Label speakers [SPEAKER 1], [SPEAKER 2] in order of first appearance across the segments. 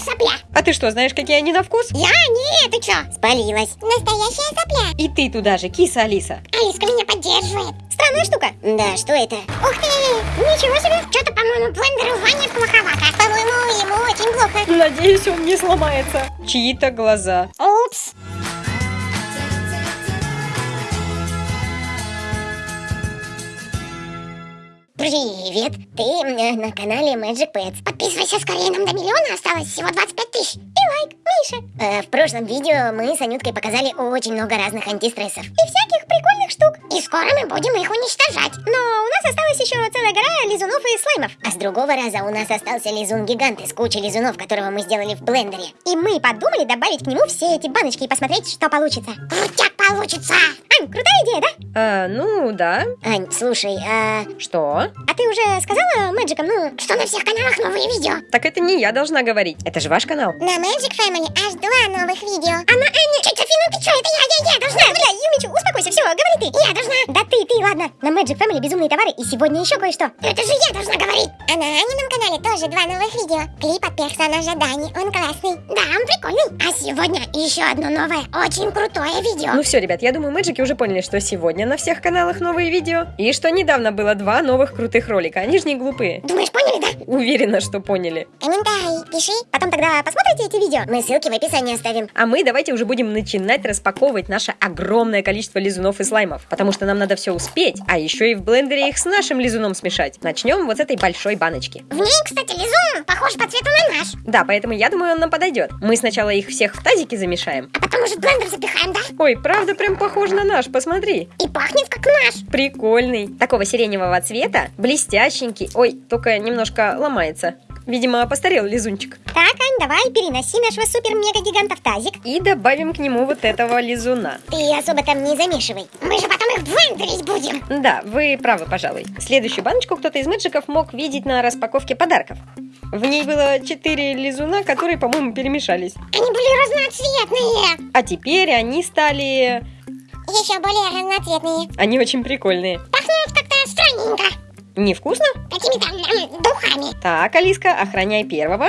[SPEAKER 1] как сопля.
[SPEAKER 2] А ты что, знаешь, какие они на вкус?
[SPEAKER 1] Я? Нет, ты чё? Спалилась. Настоящая сопля.
[SPEAKER 2] И ты туда же, киса Алиса.
[SPEAKER 1] Алиска меня поддерживает.
[SPEAKER 2] Странная штука.
[SPEAKER 1] Да, что это? Ух ты! Ничего себе! Что-то, по-моему, блендеру Ване плоховато. По-моему, ему очень плохо.
[SPEAKER 2] Надеюсь, он не сломается. Чьи-то глаза.
[SPEAKER 1] Упс. Привет! Ты э, на канале Magic Pets. Подписывайся скорее, нам до миллиона осталось всего 25 тысяч. И лайк, Миша. Э, в прошлом видео мы с Анюткой показали очень много разных антистрессов. И всяких прикольных штук. И скоро мы будем их уничтожать. Но у нас осталась еще целая гора лизунов и слаймов. А с другого раза у нас остался лизун-гигант из кучи лизунов, которого мы сделали в блендере. И мы подумали добавить к нему все эти баночки и посмотреть, что получится. Крутяк получится! Ань, крутая идея, да?
[SPEAKER 2] А, ну, да.
[SPEAKER 1] Ань, слушай, а...
[SPEAKER 2] Что?
[SPEAKER 1] А ты уже сказала Мэджикам, ну, что на всех каналах новые видео?
[SPEAKER 2] Так это не я должна говорить. Это же ваш канал.
[SPEAKER 1] На Magic Family аж два новых видео. А на Энни... Чуть, Софина, ты что? Это я, я, я должна. Бля, Юмичу, успокойся, все, говори ты. Я должна. Да ты, ты, ладно. На Magic Family безумные товары и сегодня еще кое-что. Это же я должна говорить. А на Анином канале тоже два новых видео. Клип от персонажа Дани, он классный. Да, он прикольный. А сегодня еще одно новое, очень крутое видео.
[SPEAKER 2] Ну все, ребят, я думаю, мэджики уже поняли, что сегодня на всех каналах новые видео. И что недавно было два новых крутых ролика. Они же не глупые.
[SPEAKER 1] Думаешь, поняли, да?
[SPEAKER 2] Уверена, что поняли.
[SPEAKER 1] Комментарий пиши. Потом тогда посмотрите эти видео. Мы ссылки в описании оставим.
[SPEAKER 2] А мы давайте уже будем начинать распаковывать наше огромное количество лизунов и слаймов. Потому что нам надо все успеть, а еще и в блендере их с нашим лизуном смешать. Начнем вот с этой большой баночки.
[SPEAKER 1] В ней, кстати, лизун похож по цвету на наш.
[SPEAKER 2] Да, поэтому я думаю, он нам подойдет. Мы сначала их всех в тазике замешаем.
[SPEAKER 1] А потом уже в блендер запихаем, да?
[SPEAKER 2] Ой, правда прям похож на наш, посмотри.
[SPEAKER 1] И пахнет как наш.
[SPEAKER 2] Прикольный. Такого сиреневого цвета, блестященький. Ой, только немножко ломается. Видимо, постарел лизунчик.
[SPEAKER 1] Так, Ань, давай переноси нашего супер-мега-гиганта в тазик.
[SPEAKER 2] И добавим к нему вот этого лизуна.
[SPEAKER 1] Ты особо там не замешивай. Мы же потом их блендерить будем.
[SPEAKER 2] Да, вы правы, пожалуй. Следующую баночку кто-то из мэджиков мог видеть на распаковке подарков. В ней было четыре лизуна, которые, по-моему, перемешались.
[SPEAKER 1] Они были разноцветные.
[SPEAKER 2] А теперь они стали...
[SPEAKER 1] Еще более разноцветные.
[SPEAKER 2] Они очень прикольные.
[SPEAKER 1] Пахнут как-то странненько.
[SPEAKER 2] Невкусно?
[SPEAKER 1] Какими-то духами.
[SPEAKER 2] Так, Алиска, охраняй первого.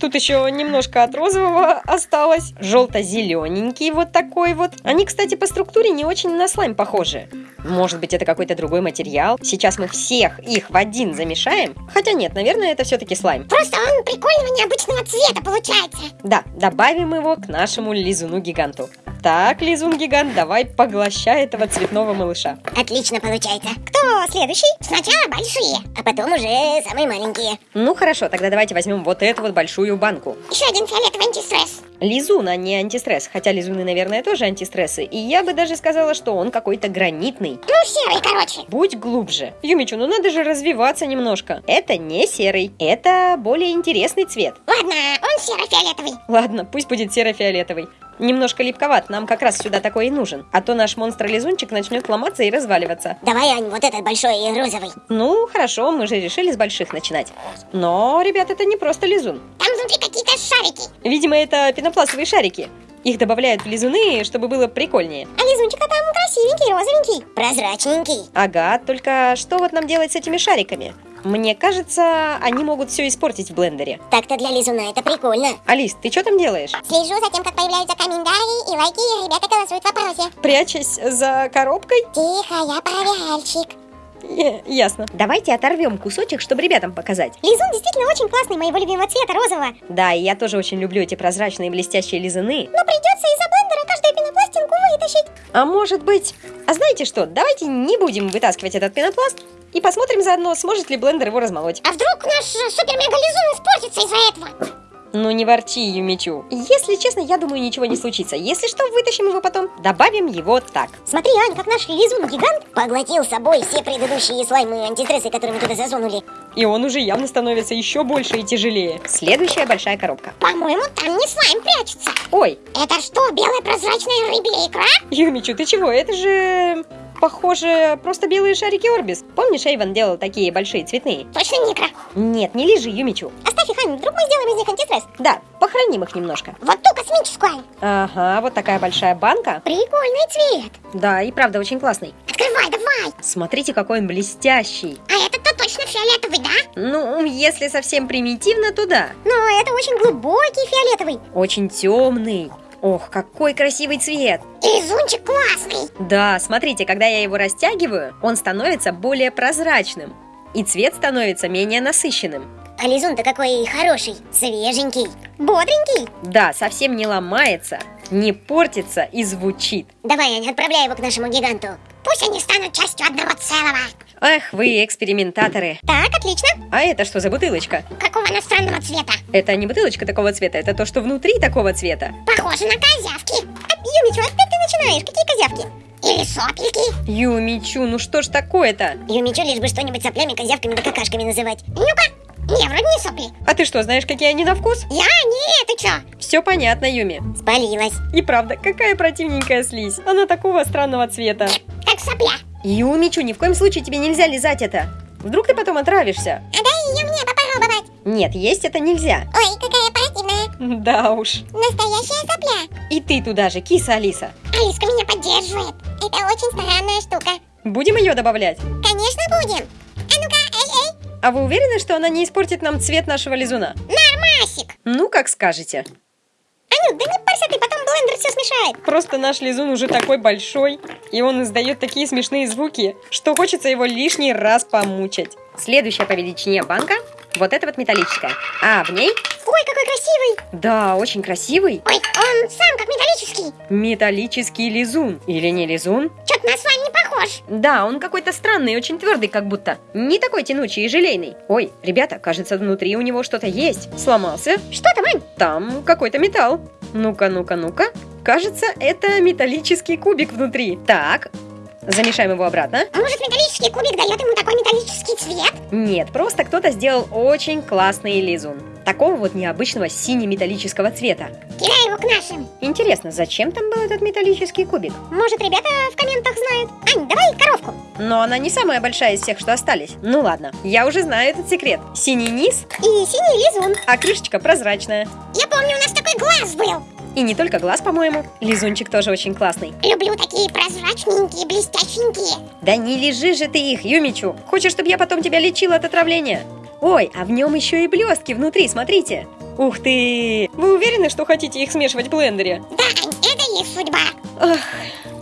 [SPEAKER 2] Тут еще немножко от розового осталось. Желто-зелененький вот такой вот. Они, кстати, по структуре не очень на слайм похожи. Может быть, это какой-то другой материал. Сейчас мы всех их в один замешаем. Хотя нет, наверное, это все-таки слайм.
[SPEAKER 1] Просто он прикольного необычного цвета получается.
[SPEAKER 2] Да, добавим его к нашему лизуну-гиганту. Так, лизун-гигант, давай поглощай этого цветного малыша.
[SPEAKER 1] Отлично получается. Кто следующий? Сначала большие, а потом уже самые маленькие.
[SPEAKER 2] Ну хорошо, тогда давайте возьмем вот эту вот большую банку.
[SPEAKER 1] Еще один фиолетовый антистресс.
[SPEAKER 2] Лизун, а не антистресс. Хотя лизуны, наверное, тоже антистрессы. И я бы даже сказала, что он какой-то гранитный.
[SPEAKER 1] Ну, серый, короче.
[SPEAKER 2] Будь глубже. Юмичу, ну надо же развиваться немножко. Это не серый, это более интересный цвет.
[SPEAKER 1] Ладно, он серо-фиолетовый.
[SPEAKER 2] Ладно, пусть будет серо-фиолетовый. Немножко липковат, нам как раз сюда такой и нужен. А то наш монстр-лизунчик начнет ломаться и разваливаться.
[SPEAKER 1] Давай, Ань, вот этот большой и розовый.
[SPEAKER 2] Ну, хорошо, мы же решили с больших начинать. Но, ребят, это не просто лизун.
[SPEAKER 1] Там внутри какие-то шарики.
[SPEAKER 2] Видимо, это пенопластовые шарики. Их добавляют в лизуны, чтобы было прикольнее.
[SPEAKER 1] А лизунчик-то там красивенький, розовенький. Прозрачненький.
[SPEAKER 2] Ага, только что вот нам делать с этими шариками? Мне кажется, они могут все испортить в блендере.
[SPEAKER 1] Так-то для лизуна это прикольно.
[SPEAKER 2] Алис, ты что там делаешь?
[SPEAKER 1] Слежу за тем, как появляются комментарии и лайки, и ребята голосуют в вопросе.
[SPEAKER 2] Прячась за коробкой?
[SPEAKER 1] Тихо, я проверяльщик.
[SPEAKER 2] Е- ясно. Давайте оторвем кусочек, чтобы ребятам показать.
[SPEAKER 1] Лизун действительно очень классный, моего любимого цвета, розового.
[SPEAKER 2] Да, и я тоже очень люблю эти прозрачные блестящие лизуны.
[SPEAKER 1] Но придется из-за блендера каждую пенопластинку вытащить.
[SPEAKER 2] А может быть... А знаете что, давайте не будем вытаскивать этот пенопласт и посмотрим заодно, сможет ли блендер его размолоть.
[SPEAKER 1] А вдруг наш э, супер-мега-лизун испортится из-за этого?
[SPEAKER 2] Ну не ворчи, Юмичу. Если честно, я думаю, ничего не случится. Если что, вытащим его потом. Добавим его так.
[SPEAKER 1] Смотри, Ань, как наш лизун-гигант поглотил с собой все предыдущие слаймы и антистрессы, которые мы туда засунули.
[SPEAKER 2] И он уже явно становится еще больше и тяжелее. Следующая большая коробка.
[SPEAKER 1] По-моему, там не слайм прячется.
[SPEAKER 2] Ой,
[SPEAKER 1] Это что, белая прозрачная рыбья икра?
[SPEAKER 2] Юмичу, ты чего? Это же... Похоже, просто белые шарики Орбис. Помнишь, Эйвен делал такие большие цветные?
[SPEAKER 1] Точно не икра.
[SPEAKER 2] Нет, не лежи, Юмичу.
[SPEAKER 1] Оставь их, Ань, вдруг мы сделаем из них антистресс.
[SPEAKER 2] Да, похороним их немножко.
[SPEAKER 1] Вот ту космическую, Ань.
[SPEAKER 2] Ага, вот такая большая банка.
[SPEAKER 1] Прикольный цвет.
[SPEAKER 2] Да, и правда очень классный.
[SPEAKER 1] Открывай, давай.
[SPEAKER 2] Смотрите, какой он блестящий.
[SPEAKER 1] А этот-то точно фиолетовый, да?
[SPEAKER 2] Ну, если совсем примитивно, то да.
[SPEAKER 1] Но это очень глубокий фиолетовый.
[SPEAKER 2] Очень темный. Ох, какой красивый цвет!
[SPEAKER 1] Лизунчик классный.
[SPEAKER 2] Да, смотрите, когда я его растягиваю, он становится более прозрачным. И цвет становится менее насыщенным.
[SPEAKER 1] А лизун-то какой хороший, свеженький, бодренький.
[SPEAKER 2] Да, совсем не ломается, не портится и звучит.
[SPEAKER 1] Давай, Аня, отправляй его к нашему гиганту. Пусть они станут частью одного целого.
[SPEAKER 2] Ах, вы экспериментаторы.
[SPEAKER 1] Так, отлично.
[SPEAKER 2] А это что за бутылочка?
[SPEAKER 1] Какого она странного цвета?
[SPEAKER 2] Это не бутылочка такого цвета, это то, что внутри такого цвета.
[SPEAKER 1] Похоже на козявки. А, Юмичу, опять ты начинаешь? Какие козявки? Или сопельки?
[SPEAKER 2] Юмичу, ну что ж такое-то?
[SPEAKER 1] Юмичу лишь бы что-нибудь соплями, козявками да какашками называть. Ну-ка. Не, вроде не сопли.
[SPEAKER 2] А ты что, знаешь, какие они на вкус?
[SPEAKER 1] Я? Не, ты чё?
[SPEAKER 2] Все понятно, Юми.
[SPEAKER 1] Спалилась.
[SPEAKER 2] И правда, какая противненькая слизь. Она такого странного цвета.
[SPEAKER 1] Как сопля.
[SPEAKER 2] Юмичу, ни в коем случае тебе нельзя лизать это. Вдруг ты потом отравишься.
[SPEAKER 1] А дай ее мне попробовать.
[SPEAKER 2] Нет, есть это нельзя.
[SPEAKER 1] Ой, какая противная.
[SPEAKER 2] Да уж.
[SPEAKER 1] Настоящая сопля.
[SPEAKER 2] И ты туда же, киса Алиса.
[SPEAKER 1] Алиска меня поддерживает. Это очень странная штука.
[SPEAKER 2] Будем ее добавлять?
[SPEAKER 1] Конечно будем. А ну-ка, эй-эй.
[SPEAKER 2] А вы уверены, что она не испортит нам цвет нашего лизуна?
[SPEAKER 1] Нормасик.
[SPEAKER 2] Ну, как скажете.
[SPEAKER 1] Анют, да не парься ты, потом блендер все смешает.
[SPEAKER 2] Просто наш лизун уже такой большой, и он издает такие смешные звуки, что хочется его лишний раз помучать. Следующая по величине банка вот эта вот металлическая. А в ней,
[SPEAKER 1] Ой, какой красивый.
[SPEAKER 2] да, очень красивый
[SPEAKER 1] Ой, он сам как металлический.
[SPEAKER 2] металлический лизун. Или не лизун?
[SPEAKER 1] Чё-то на слайм не похож.
[SPEAKER 2] Да, он какой-то странный, очень твердый как будто. Не такой тянучий и желейный. Ой, ребята, кажется, внутри у него что-то есть. Сломался.
[SPEAKER 1] Что там, Ань?
[SPEAKER 2] Там какой-то металл. Ну-ка, ну-ка, ну-ка. Кажется, это металлический кубик внутри. Так, замешаем его обратно.
[SPEAKER 1] Может, металлический кубик дает ему такой металлический цвет?
[SPEAKER 2] Нет, просто кто-то сделал очень классный лизун. Такого вот необычного сине-металлического цвета.
[SPEAKER 1] Кидай его к нашим.
[SPEAKER 2] Интересно, зачем там был этот металлический кубик?
[SPEAKER 1] Может, ребята в комментах знают. Ань, давай коровку.
[SPEAKER 2] Но она не самая большая из всех, что остались. Ну ладно, я уже знаю этот секрет. Синий низ,
[SPEAKER 1] И синий лизун.
[SPEAKER 2] а крышечка прозрачная.
[SPEAKER 1] Я помню, у нас такой глаз был.
[SPEAKER 2] И не только глаз, по-моему. Лизунчик тоже очень классный.
[SPEAKER 1] Люблю такие прозрачненькие, блестященькие.
[SPEAKER 2] Да не лежи же ты их, Юмичу. Хочешь, чтобы я потом тебя лечила от отравления? Ой, а в нем еще и блестки внутри, смотрите. Ух ты! Вы уверены, что хотите их смешивать в блендере?
[SPEAKER 1] Да, это их судьба.
[SPEAKER 2] Ах,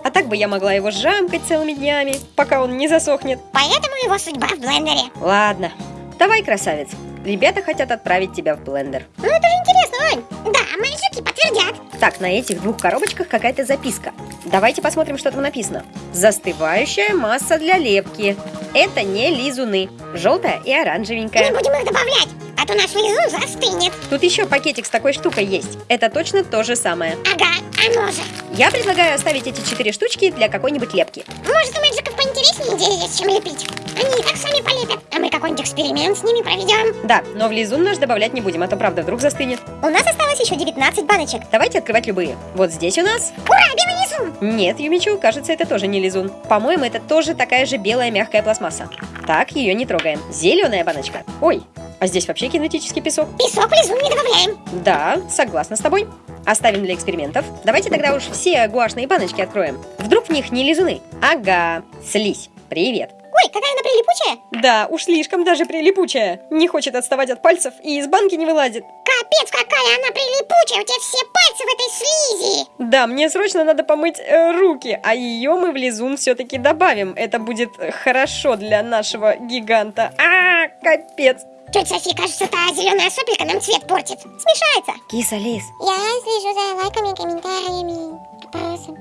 [SPEAKER 2] а так бы я могла его жамкать целыми днями, пока он не засохнет.
[SPEAKER 1] Поэтому его судьба в блендере.
[SPEAKER 2] Ладно, давай, красавец. Ребята хотят отправить тебя в блендер.
[SPEAKER 1] Ну, это же интересно, Ань. Да, мальчики подтвердят.
[SPEAKER 2] Так, на этих двух коробочках какая-то записка. Давайте посмотрим, что там написано. Застывающая масса для лепки. Это не лизуны. Желтая и
[SPEAKER 1] Не
[SPEAKER 2] оранжевенькая.
[SPEAKER 1] будем их добавлять, а то наш лизун застынет.
[SPEAKER 2] Тут еще пакетик с такой штукой есть. Это точно то же самое.
[SPEAKER 1] Ага, оно же.
[SPEAKER 2] Я предлагаю оставить эти четыре штучки для какой-нибудь лепки.
[SPEAKER 1] Может, у мальчиков идея есть, чем лепить. Они и так сами полепят, а мы какой-нибудь эксперимент с ними проведем.
[SPEAKER 2] Да, но в лизун наш добавлять не будем, а то правда вдруг застынет.
[SPEAKER 1] У нас осталось еще 19 баночек.
[SPEAKER 2] Давайте открывать любые. Вот здесь у нас...
[SPEAKER 1] Ура, белый лизун!
[SPEAKER 2] Нет, Юмичу, кажется, это тоже не лизун. По-моему, это тоже такая же белая мягкая пластмасса. Так, ее не трогаем. Зеленая баночка. Ой, а здесь вообще кинетический песок.
[SPEAKER 1] Песок в лизун не добавляем.
[SPEAKER 2] Да, согласна с тобой. Оставим для экспериментов. Давайте тогда уж все гуашные баночки откроем. Вдруг в них не лизуны? Ага, слизь. Привет.
[SPEAKER 1] Ой, какая она прилипучая.
[SPEAKER 2] Да, уж слишком даже прилипучая. Не хочет отставать от пальцев и из банки не вылазит.
[SPEAKER 1] Капец, какая она прилипучая. У тебя все пальцы в этой слизи.
[SPEAKER 2] Да, мне срочно надо помыть э, руки, а ее мы в лизун все-таки добавим. Это будет хорошо для нашего гиганта. А, капец.
[SPEAKER 1] Тетя Софи, кажется, та зеленая сопелька нам цвет портит. Смешается.
[SPEAKER 2] Киса лис.
[SPEAKER 1] Я слежу за лайками, комментариями, вопросом.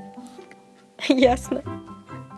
[SPEAKER 2] Ясно.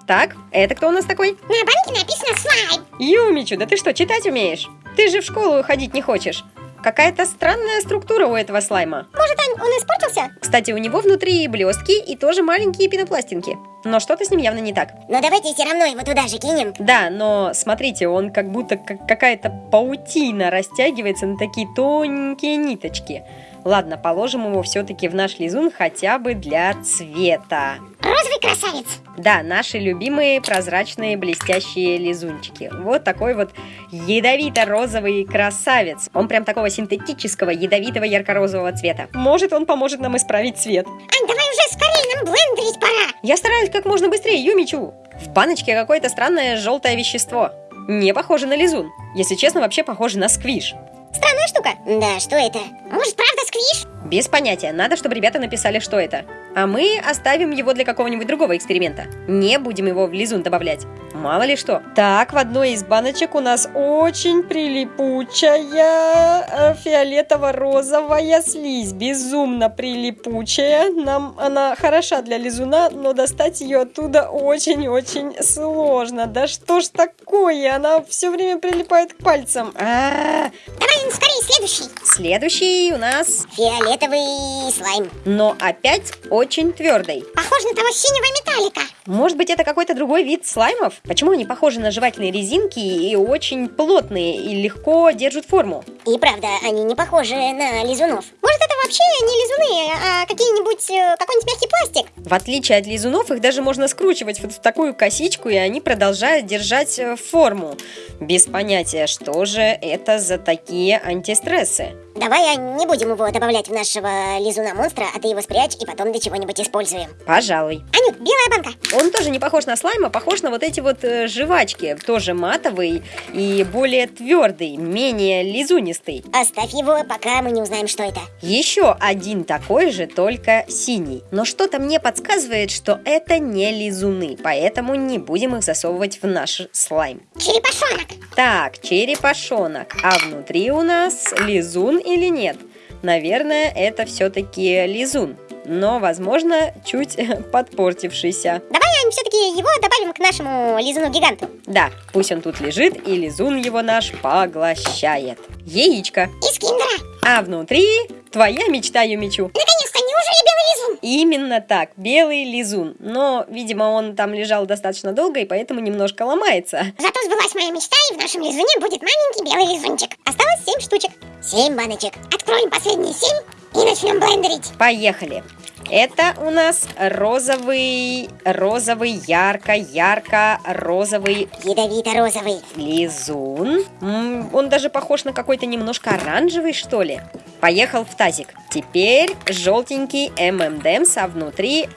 [SPEAKER 2] Так, это кто у нас такой?
[SPEAKER 1] На банке написано слайм.
[SPEAKER 2] Юмичу, да ты что, читать умеешь? Ты же в школу ходить не хочешь. Какая-то странная структура у этого слайма.
[SPEAKER 1] Может, Ань, он испортился?
[SPEAKER 2] Кстати, у него внутри и блестки, и тоже маленькие пенопластинки. Но что-то с ним явно не так.
[SPEAKER 1] Но давайте все равно его туда же кинем.
[SPEAKER 2] Да, но смотрите, он как будто как какая-то паутина растягивается на такие тоненькие ниточки. Ладно, положим его все-таки в наш лизун хотя бы для цвета.
[SPEAKER 1] Розовый красавец.
[SPEAKER 2] Да, наши любимые прозрачные блестящие лизунчики. Вот такой вот ядовито-розовый красавец. Он прям такого синтетического, ядовитого ярко-розового цвета. Может, он поможет нам исправить цвет.
[SPEAKER 1] Ань, уже скорее, нам блендерить пора.
[SPEAKER 2] Я стараюсь как можно быстрее, Юмичу. В баночке какое-то странное желтое вещество. Не похоже на лизун. Если честно, вообще похоже на сквиш.
[SPEAKER 1] Странная штука. Да, что это? Может, правда сквиш?
[SPEAKER 2] Без понятия. Надо, чтобы ребята написали, что это. А мы оставим его для какого-нибудь другого эксперимента. Не будем его в лизун добавлять. Мало ли что. Так, в одной из баночек у нас очень прилипучая э, фиолетово-розовая слизь. Безумно прилипучая. Нам она хороша для лизуна, но достать ее оттуда очень-очень сложно. Да что ж такое? Она все время прилипает к пальцам. А-а-а.
[SPEAKER 1] Давай скорее следующий.
[SPEAKER 2] Следующий у нас
[SPEAKER 1] Фиолетовый слайм.
[SPEAKER 2] но опять очень твердый.
[SPEAKER 1] Похож на того синего металлика.
[SPEAKER 2] Может быть, это какой-то другой вид слаймов? Почему они похожи на жевательные резинки и очень плотные и легко держат форму?
[SPEAKER 1] И правда, они не похожи на лизунов. Может, это вообще не лизуны, а какие-нибудь, э, какой-нибудь мягкий пластик?
[SPEAKER 2] В отличие от лизунов, их даже можно скручивать вот в такую косичку, и они продолжают держать э, форму. Без понятия, что же это за такие антистрессы.
[SPEAKER 1] Давай а, не будем его добавлять в нашего лизуна-монстра, а ты его спрячь и потом для чего-нибудь используем.
[SPEAKER 2] Пожалуй.
[SPEAKER 1] Анют, белая банка.
[SPEAKER 2] Он тоже не похож на слайм, а похож на вот эти вот э, жвачки. Тоже матовый и более твердый, менее лизунистый.
[SPEAKER 1] Оставь его, пока мы не узнаем, что это.
[SPEAKER 2] Еще один такой же, только синий. Но что-то мне подсказывает, что это не лизуны, поэтому не будем их засовывать в наш слайм.
[SPEAKER 1] Черепашонок.
[SPEAKER 2] Так, черепашонок. А внутри у нас лизун или нет? Наверное, это все-таки лизун. Но, возможно, чуть подпортившийся.
[SPEAKER 1] Давай, все-таки его добавим к нашему лизуну-гиганту.
[SPEAKER 2] Да, пусть он тут лежит, и лизун его наш поглощает. Яичко.
[SPEAKER 1] Из киндера.
[SPEAKER 2] А внутри твоя мечта, Юмичу.
[SPEAKER 1] Наконец-то, неужели белый лизун?
[SPEAKER 2] Именно так, белый лизун. Но, видимо, он там лежал достаточно долго, и поэтому немножко ломается.
[SPEAKER 1] Зато сбылась моя мечта, и в нашем лизуне будет маленький белый лизунчик. Осталось 7 штучек. 7 баночек. Откроем последние 7 и начнем блендерить.
[SPEAKER 2] Поехали. Это у нас розовый, розовый, ярко-ярко розовый
[SPEAKER 1] Ядовито-розовый.
[SPEAKER 2] лизун. Он даже похож на какой-то немножко оранжевый, что ли. Поехал в тазик. Теперь желтенький ММДМС, а внутри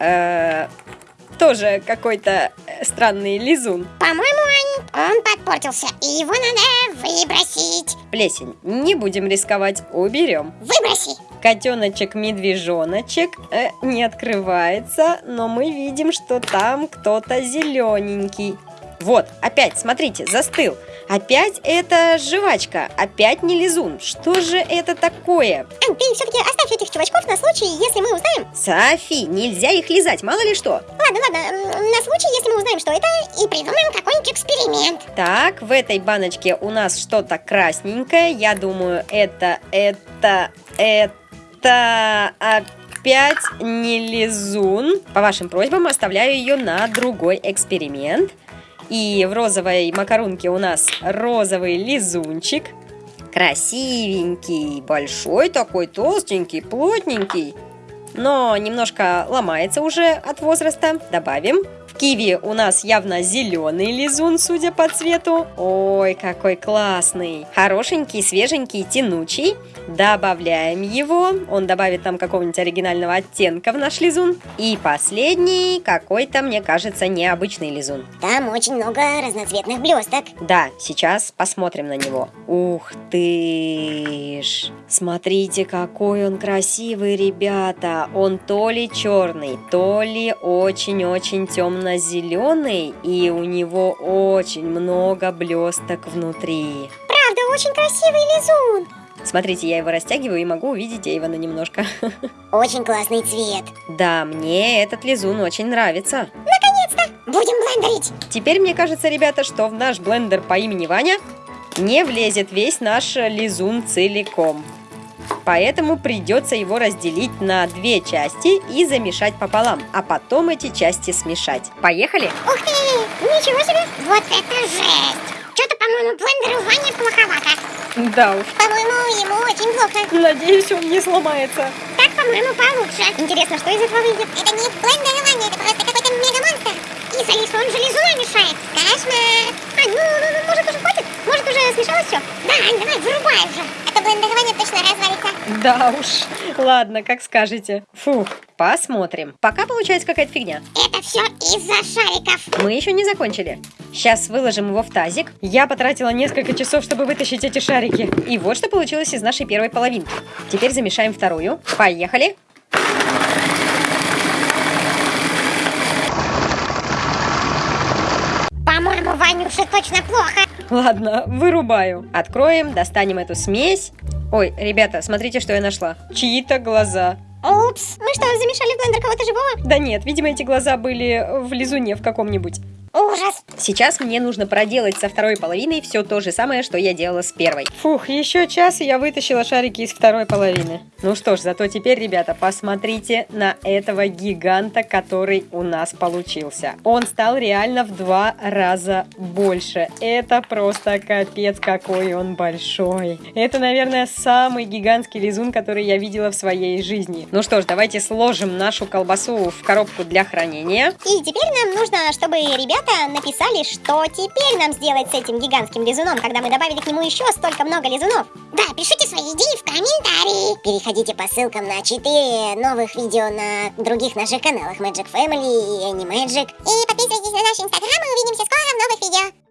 [SPEAKER 2] э, тоже какой-то э, странный лизун.
[SPEAKER 1] По-моему, Ань, он подпортился, и его надо выбросить.
[SPEAKER 2] Плесень. Не будем рисковать, уберем.
[SPEAKER 1] Выброси.
[SPEAKER 2] Котеночек-медвежоночек э, не открывается, но мы видим, что там кто-то зелененький. Вот, опять, смотрите, застыл. Опять это жвачка, опять не лизун. Что же это такое?
[SPEAKER 1] Ань, ты все-таки оставь этих чувачков на случай, если мы узнаем.
[SPEAKER 2] Софи, нельзя их лизать, мало ли что.
[SPEAKER 1] Ладно, ладно, на случай, если мы узнаем, что это, и придумаем какой-нибудь эксперимент.
[SPEAKER 2] Так, в этой баночке у нас что-то красненькое. Я думаю, это, это, это опять не лизун. По вашим просьбам оставляю ее на другой эксперимент. И в розовой макарунке у нас розовый лизунчик. Красивенький, большой такой, толстенький, плотненький. Но немножко ломается уже от возраста. Добавим. Киви у нас явно зеленый лизун, судя по цвету. Ой, какой классный. Хорошенький, свеженький, тянучий. Добавляем его. Он добавит нам какого-нибудь оригинального оттенка в наш лизун. И последний, какой-то, мне кажется, необычный лизун.
[SPEAKER 1] Там очень много разноцветных блесток.
[SPEAKER 2] Да, сейчас посмотрим на него. Ух ты ж! Смотрите, какой он красивый, ребята! Он то ли черный, то ли очень-очень темно-зеленый, и у него очень много блесток внутри.
[SPEAKER 1] Правда, очень красивый лизун.
[SPEAKER 2] Смотрите, я его растягиваю и могу увидеть Эйвона немножко.
[SPEAKER 1] Очень классный цвет.
[SPEAKER 2] Да, мне этот лизун очень нравится.
[SPEAKER 1] Наконец-то! Будем блендерить.
[SPEAKER 2] Теперь мне кажется, ребята, что в наш блендер по имени Ваня не влезет весь наш лизун целиком. Поэтому придется его разделить на две части и замешать пополам, а потом эти части смешать. Поехали?
[SPEAKER 1] Ух ты! Ничего себе! Вот это жесть! Что-то, по-моему, блендеру Ване плоховато.
[SPEAKER 2] Да уж.
[SPEAKER 1] По-моему, ему очень плохо.
[SPEAKER 2] Надеюсь, он не сломается.
[SPEAKER 1] Так, по-моему, получше. Интересно, что из этого выйдет? Это не блендер Ваня, это просто какой-то мегамонстр. написали, что он железо мешает. Кошмар. А, ну, ну, ну, может уже хватит? Может уже смешалось все? Да, Ань, давай, вырубай уже. То блендирование точно развалится.
[SPEAKER 2] Да уж, ладно, как скажете. Фух, посмотрим. Пока получается какая-то фигня.
[SPEAKER 1] Это все из-за шариков.
[SPEAKER 2] Мы еще не закончили. Сейчас выложим его в тазик. Я потратила несколько часов, чтобы вытащить эти шарики. И вот что получилось из нашей первой половинки. Теперь замешаем вторую. Поехали.
[SPEAKER 1] По-моему, Ванюше точно плохо.
[SPEAKER 2] Ладно, вырубаю. Откроем, достанем эту смесь. Ой, ребята, смотрите, что я нашла. Чьи-то глаза.
[SPEAKER 1] Упс, мы что, замешали в блендер кого-то живого?
[SPEAKER 2] Да нет, видимо, эти глаза были в лизуне в каком-нибудь.
[SPEAKER 1] Ужас.
[SPEAKER 2] Сейчас мне нужно проделать со второй половиной все то же самое, что я делала с первой. Фух, еще час, и я вытащила шарики из второй половины. Ну что ж, зато теперь, ребята, посмотрите на этого гиганта, который у нас получился. Он стал реально в два раза больше. Это просто капец, какой он большой. Это, наверное, самый гигантский лизун, который я видела в своей жизни. Ну что ж, давайте сложим нашу колбасу в коробку для хранения.
[SPEAKER 1] И теперь нам нужно, чтобы ребята ребята написали, что теперь нам сделать с этим гигантским лизуном, когда мы добавили к нему еще столько много лизунов. Да, пишите свои идеи в комментарии. Переходите по ссылкам на 4 новых видео на других наших каналах Magic Family и Animagic. И подписывайтесь на наш инстаграм, и увидимся скоро в новых видео.